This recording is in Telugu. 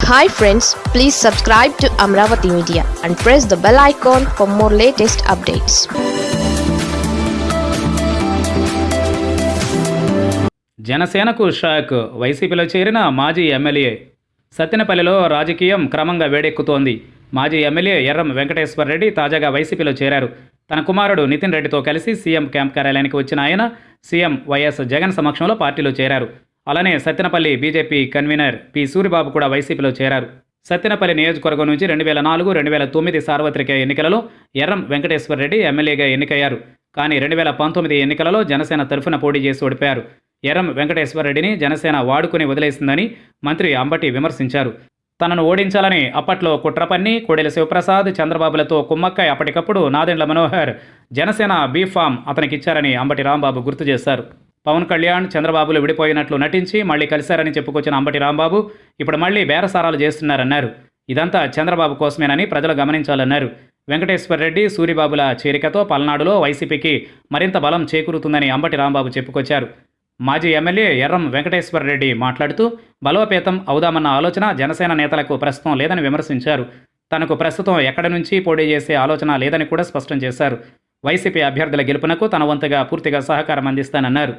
Hi friends please subscribe to Amaravati media and press the bell icon for more latest updates జనసేనకు షాక్. వైసీపీలో చేరిన మాజీ ఎమ్మెల్యే సత్తెనపల్లిలో రాజకీయం క్రమంగా వేడెక్కుతోంది. మాజీ ఎమ్మెల్యే ఎర్రం వెంకటేశ్వర రెడ్డి తాజాగా వైసీపీలో చేరారు. తన కుమారుడు నితిన్ రెడ్డితో కలిసి సీఎం క్యాంప్ కార్యాలయానికి వచ్చిన ఆయన సీఎం వైఎస్ జగన్ సమక్షంలో పార్టీలో చేరారు. అలానే Sattenapalli BJP convener P Suribabu కూడా వైసీపీలో చేరారు. సత్తెనపల్లి నియోజకవర్గం నుంచి రెండు వేల నాలుగు రెండు వేల తొమ్మిది సార్వత్రిక ఎన్నికలలో ఎర్రం వెంకటేశ్వర రెడ్డి ఎమ్మెల్యేగా ఎన్నికయ్యారు. కానీ రెండు వేల పంతొమ్మిది ఎన్నికలలో జనసేన తరఫున పోటీ చేసి ఓడిపోయారు. ఎర్రం వెంకటేశ్వర రెడ్డిని జనసేన వాడుకుని వదిలేసిందని మంత్రి అంబటి విమర్శించారు. తనను ఓడించాలని అప్పట్లో కుట్రపన్ని కోడెల శివప్రసాద్ చంద్రబాబులతో కుమ్మక్కై అప్పటికప్పుడు నాదెండ్ల మనోహర్ జనసేన బీఫామ్ అతనికిచ్చారని అంబటి రాంబాబు గుర్తు చేశారు. పవన్ కళ్యాణ్ చంద్రబాబులు విడిపోయినట్లు నటించి మళ్ళీ కలిశారని చెప్పుకొచ్చిన అంబటి రాంబాబు ఇప్పుడు మళ్ళీ బేరసారాలు చేస్తున్నారన్నారు. ఇదంతా చంద్రబాబు కోసమేనని ప్రజలు గమనించాలన్నారు. వెంకటేశ్వర రెడ్డి సూరిబాబుల చేరికతో పల్నాడులో వైసీపీకి మరింత బలం చేకూరుతుందని అంబటి రాంబాబు చెప్పుకొచ్చారు. మాజీ ఎమ్మెల్యే ఎర్రం వెంకటేశ్వర రెడ్డి మాట్లాడుతూ బలోపేతం అవుదామన్న ఆలోచన జనసేన నేతలకు ప్రస్తుతం లేదని విమర్శించారు. తనకు ప్రస్తుతం ఎక్కడి నుంచి పోటీ చేసే ఆలోచన లేదని కూడా స్పష్టం చేశారు. వైసీపీ అభ్యర్థుల గెలుపునకు తన వంతుగా పూర్తిగా సహకారం అందిస్తానన్నారు.